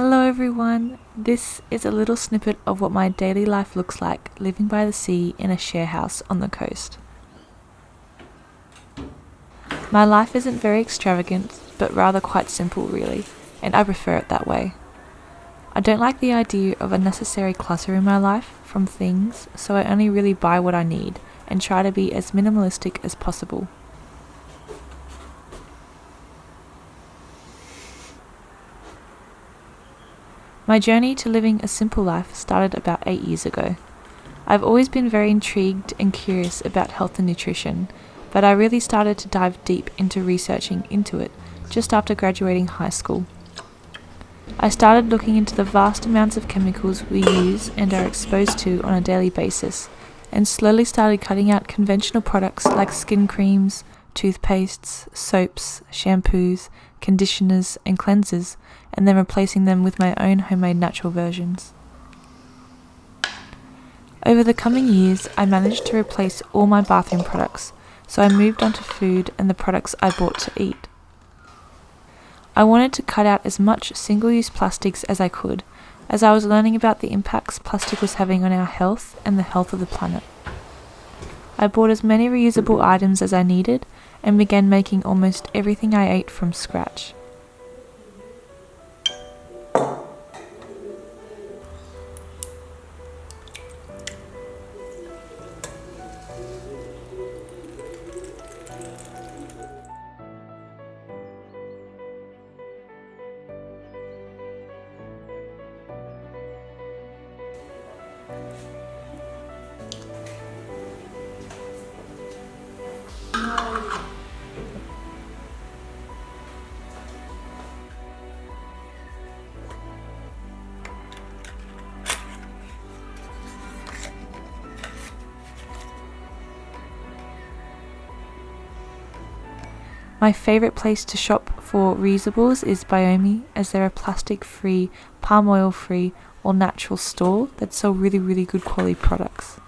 Hello everyone! This is a little snippet of what my daily life looks like living by the sea in a share house on the coast. My life isn't very extravagant, but rather quite simple really, and I prefer it that way. I don't like the idea of unnecessary clutter in my life from things, so I only really buy what I need and try to be as minimalistic as possible. My journey to living a simple life started about 8 years ago. I've always been very intrigued and curious about health and nutrition, but I really started to dive deep into researching into it just after graduating high school. I started looking into the vast amounts of chemicals we use and are exposed to on a daily basis, and slowly started cutting out conventional products like skin creams, toothpastes, soaps, shampoos, conditioners, and cleansers, and then replacing them with my own homemade natural versions. Over the coming years, I managed to replace all my bathroom products, so I moved on to food and the products I bought to eat. I wanted to cut out as much single use plastics as I could, as I was learning about the impacts plastic was having on our health and the health of the planet. I bought as many reusable items as I needed and began making almost everything I ate from scratch. My favourite place to shop for reusables is Biome as they're a plastic free, palm oil free, or natural store that sell really, really good quality products.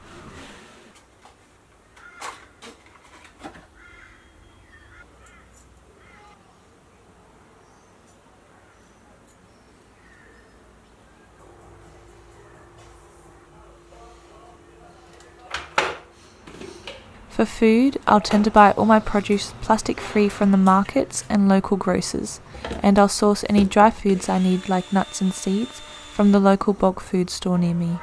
For food, I'll tend to buy all my produce plastic free from the markets and local grocers, and I'll source any dry foods I need like nuts and seeds from the local bulk food store near me.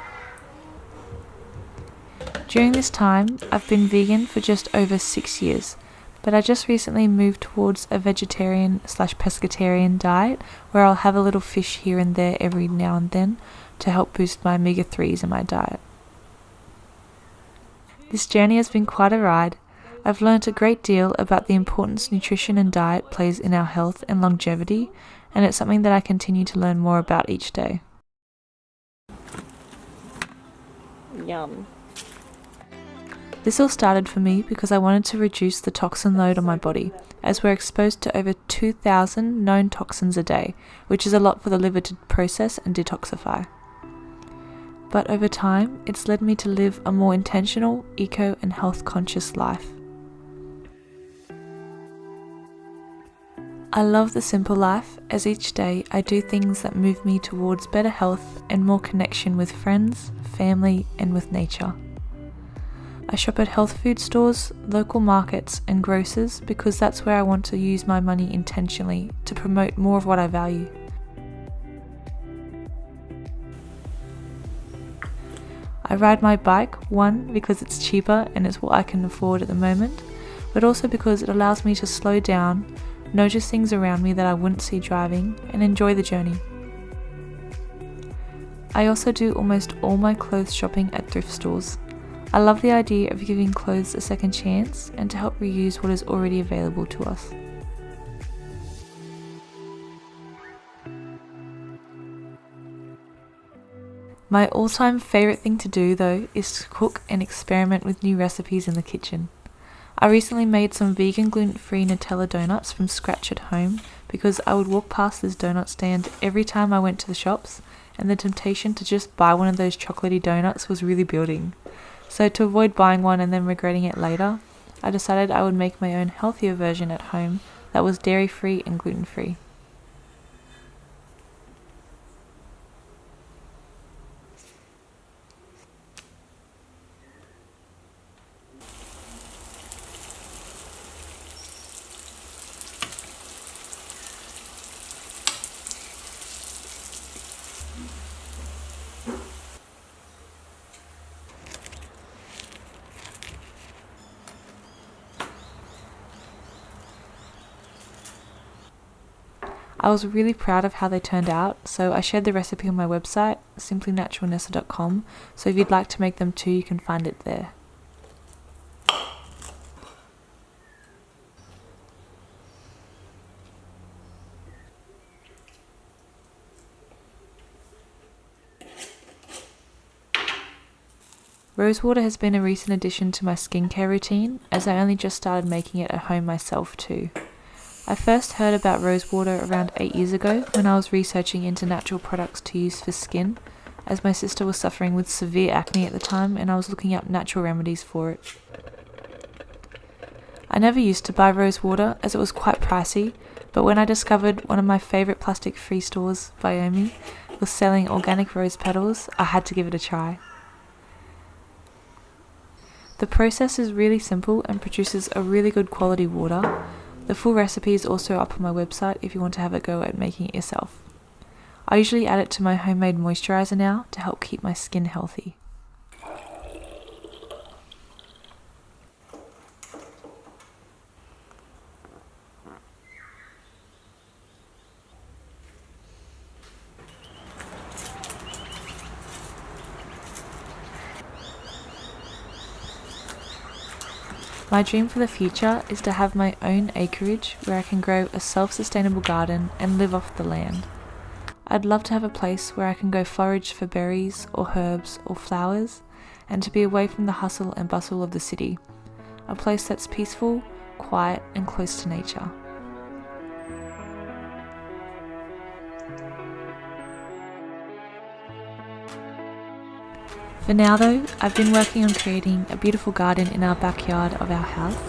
During this time, I've been vegan for just over six years, but I just recently moved towards a vegetarian slash pescatarian diet where I'll have a little fish here and there every now and then to help boost my omega 3s in my diet. This journey has been quite a ride. I've learnt a great deal about the importance nutrition and diet plays in our health and longevity, and it's something that I continue to learn more about each day. Yum. This all started for me because I wanted to reduce the toxin load on my body, as we're exposed to over 2,000 known toxins a day, which is a lot for the liver to process and detoxify but over time, it's led me to live a more intentional, eco, and health conscious life. I love the simple life as each day I do things that move me towards better health and more connection with friends, family, and with nature. I shop at health food stores, local markets, and grocers because that's where I want to use my money intentionally to promote more of what I value. Ride my bike, one, because it's cheaper and it's what I can afford at the moment, but also because it allows me to slow down, notice things around me that I wouldn't see driving, and enjoy the journey. I also do almost all my clothes shopping at thrift stores. I love the idea of giving clothes a second chance and to help reuse what is already available to us. My all time favourite thing to do though is to cook and experiment with new recipes in the kitchen. I recently made some vegan gluten free Nutella donuts from scratch at home because I would walk past this donut stand every time I went to the shops and the temptation to just buy one of those chocolatey donuts was really building. So to avoid buying one and then regretting it later, I decided I would make my own healthier version at home that was dairy free and gluten free. I was really proud of how they turned out, so I shared the recipe on my website, simplynaturalnessa.com, so if you'd like to make them too, you can find it there. Rosewater has been a recent addition to my skincare routine as I only just started making it at home myself too. I first heard about rosewater around 8 years ago when I was researching into natural products to use for skin, as my sister was suffering with severe acne at the time and I was looking up natural remedies for it. I never used to buy rosewater as it was quite pricey, but when I discovered one of my favourite plastic free stores, Biome, was selling organic rose petals, I had to give it a try. The process is really simple and produces a really good quality water. The full recipe is also up on my website if you want to have a go at making it yourself. I usually add it to my homemade moisturizer now to help keep my skin healthy. My dream for the future is to have my own acreage where I can grow a self sustainable garden and live off the land. I'd love to have a place where I can go forage for berries or herbs or flowers and to be away from the hustle and bustle of the city. A place that's peaceful, quiet, and close to nature. For now though, I've been working on creating a beautiful garden in our backyard of our house.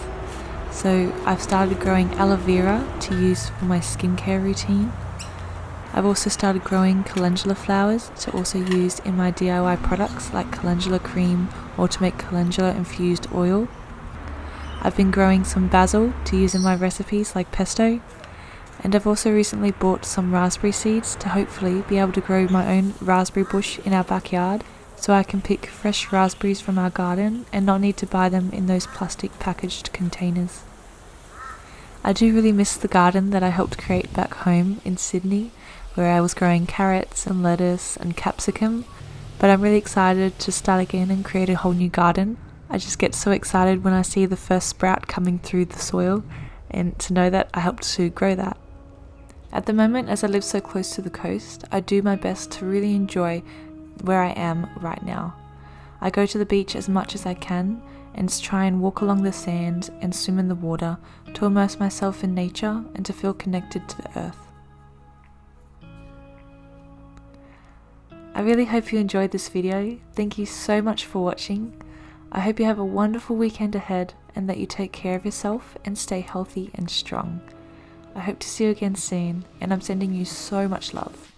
So I've started growing aloe vera to use for my skincare routine. I've also started growing calendula flowers to also use in my DIY products like calendula cream or to make calendula infused oil. I've been growing some basil to use in my recipes like pesto. And I've also recently bought some raspberry seeds to hopefully be able to grow my own raspberry bush in our backyard so I can pick fresh raspberries from our garden and not need to buy them in those plastic packaged containers. I do really miss the garden that I helped create back home in Sydney, where I was growing carrots and lettuce and capsicum, but I'm really excited to start again and create a whole new garden. I just get so excited when I see the first sprout coming through the soil and to know that I helped to grow that. At the moment, as I live so close to the coast, I do my best to really enjoy where I am right now. I go to the beach as much as I can and try and walk along the sand and swim in the water to immerse myself in nature and to feel connected to the earth. I really hope you enjoyed this video. Thank you so much for watching. I hope you have a wonderful weekend ahead and that you take care of yourself and stay healthy and strong. I hope to see you again soon and I'm sending you so much love.